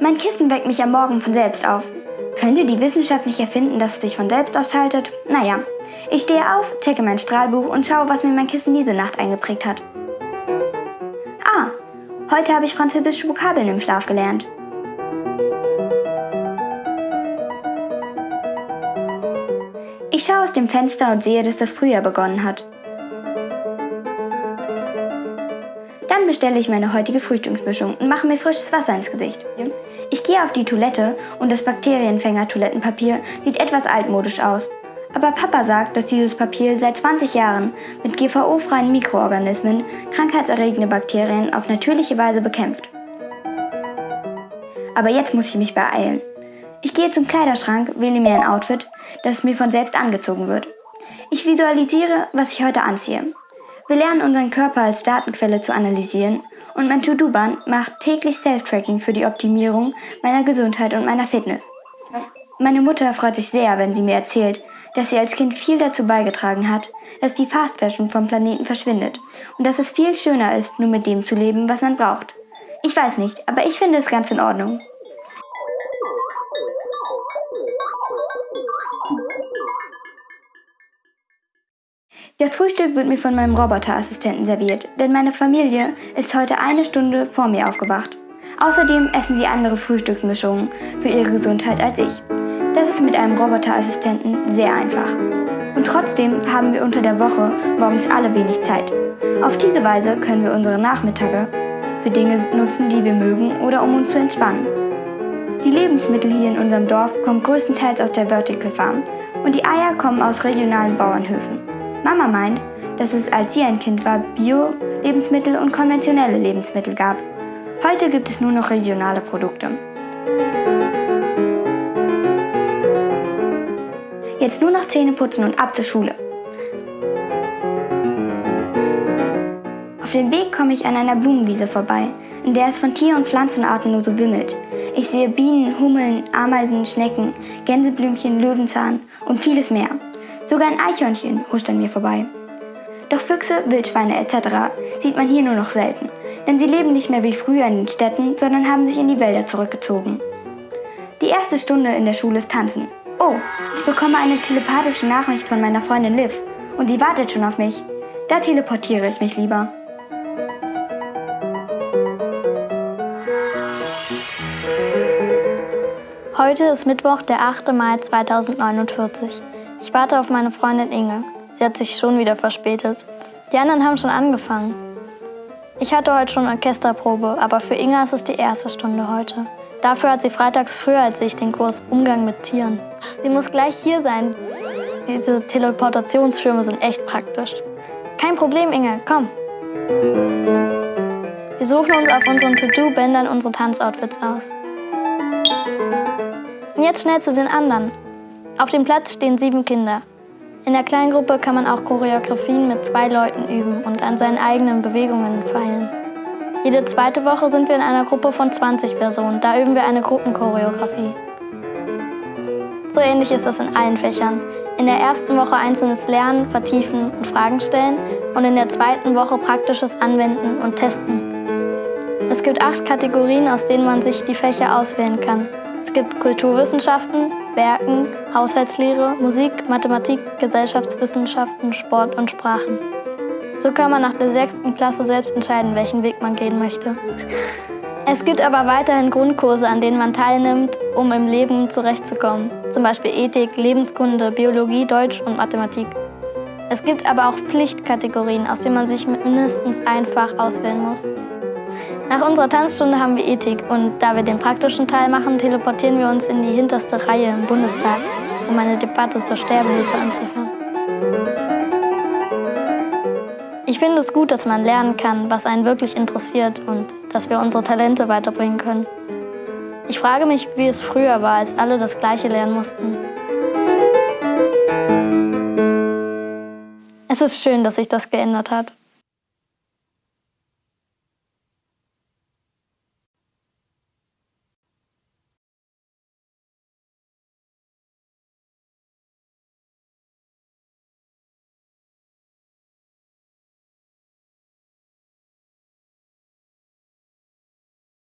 Mein Kissen weckt mich am Morgen von selbst auf. Könnte die Wissenschaft nicht erfinden, dass es sich von selbst ausschaltet? Naja, ich stehe auf, checke mein Strahlbuch und schaue, was mir mein Kissen diese Nacht eingeprägt hat. Ah, heute habe ich französische Vokabeln im Schlaf gelernt. Ich schaue aus dem Fenster und sehe, dass das Frühjahr begonnen hat. Bestelle ich meine heutige Frühstücksmischung und mache mir frisches Wasser ins Gesicht. Ich gehe auf die Toilette und das Bakterienfänger-Toilettenpapier sieht etwas altmodisch aus. Aber Papa sagt, dass dieses Papier seit 20 Jahren mit GVO-freien Mikroorganismen krankheitserregende Bakterien auf natürliche Weise bekämpft. Aber jetzt muss ich mich beeilen. Ich gehe zum Kleiderschrank, wähle mir ein Outfit, das mir von selbst angezogen wird. Ich visualisiere, was ich heute anziehe. Wir lernen unseren Körper als Datenquelle zu analysieren und mein To-Do-Band macht täglich Self-Tracking für die Optimierung meiner Gesundheit und meiner Fitness. Meine Mutter freut sich sehr, wenn sie mir erzählt, dass sie als Kind viel dazu beigetragen hat, dass die Fast Fashion vom Planeten verschwindet und dass es viel schöner ist, nur mit dem zu leben, was man braucht. Ich weiß nicht, aber ich finde es ganz in Ordnung. Das Frühstück wird mir von meinem Roboterassistenten serviert, denn meine Familie ist heute eine Stunde vor mir aufgewacht. Außerdem essen sie andere Frühstücksmischungen für ihre Gesundheit als ich. Das ist mit einem Roboterassistenten sehr einfach. Und trotzdem haben wir unter der Woche morgens alle wenig Zeit. Auf diese Weise können wir unsere Nachmittage für Dinge nutzen, die wir mögen oder um uns zu entspannen. Die Lebensmittel hier in unserem Dorf kommen größtenteils aus der Vertical Farm und die Eier kommen aus regionalen Bauernhöfen. Mama meint, dass es, als sie ein Kind war, Bio-Lebensmittel und konventionelle Lebensmittel gab. Heute gibt es nur noch regionale Produkte. Jetzt nur noch Zähne putzen und ab zur Schule. Auf dem Weg komme ich an einer Blumenwiese vorbei, in der es von Tier- und Pflanzenarten nur so wimmelt. Ich sehe Bienen, Hummeln, Ameisen, Schnecken, Gänseblümchen, Löwenzahn und vieles mehr. Sogar ein Eichhörnchen huscht an mir vorbei. Doch Füchse, Wildschweine etc. sieht man hier nur noch selten, denn sie leben nicht mehr wie früher in den Städten, sondern haben sich in die Wälder zurückgezogen. Die erste Stunde in der Schule ist Tanzen. Oh, ich bekomme eine telepathische Nachricht von meiner Freundin Liv und die wartet schon auf mich. Da teleportiere ich mich lieber. Heute ist Mittwoch, der 8. Mai 2049. Ich warte auf meine Freundin Inge. Sie hat sich schon wieder verspätet. Die anderen haben schon angefangen. Ich hatte heute schon Orchesterprobe, aber für Inge ist es die erste Stunde heute. Dafür hat sie freitags früher als ich den Kurs Umgang mit Tieren. Sie muss gleich hier sein. Diese Teleportationsschirme sind echt praktisch. Kein Problem, Inge, komm. Wir suchen uns auf unseren To-Do-Bändern unsere Tanzoutfits aus. Und jetzt schnell zu den anderen. Auf dem Platz stehen sieben Kinder. In der Kleingruppe kann man auch Choreografien mit zwei Leuten üben und an seinen eigenen Bewegungen feilen. Jede zweite Woche sind wir in einer Gruppe von 20 Personen. Da üben wir eine Gruppenchoreografie. So ähnlich ist das in allen Fächern. In der ersten Woche einzelnes Lernen, Vertiefen und Fragen stellen und in der zweiten Woche praktisches Anwenden und Testen. Es gibt acht Kategorien, aus denen man sich die Fächer auswählen kann. Es gibt Kulturwissenschaften, Werken, Haushaltslehre, Musik, Mathematik, Gesellschaftswissenschaften, Sport und Sprachen. So kann man nach der sechsten Klasse selbst entscheiden, welchen Weg man gehen möchte. Es gibt aber weiterhin Grundkurse, an denen man teilnimmt, um im Leben zurechtzukommen. Zum Beispiel Ethik, Lebenskunde, Biologie, Deutsch und Mathematik. Es gibt aber auch Pflichtkategorien, aus denen man sich mindestens ein Fach auswählen muss. Nach unserer Tanzstunde haben wir Ethik und da wir den praktischen Teil machen, teleportieren wir uns in die hinterste Reihe im Bundestag, um eine Debatte zur Sterbehilfe anzuhören. Ich finde es gut, dass man lernen kann, was einen wirklich interessiert und dass wir unsere Talente weiterbringen können. Ich frage mich, wie es früher war, als alle das Gleiche lernen mussten. Es ist schön, dass sich das geändert hat.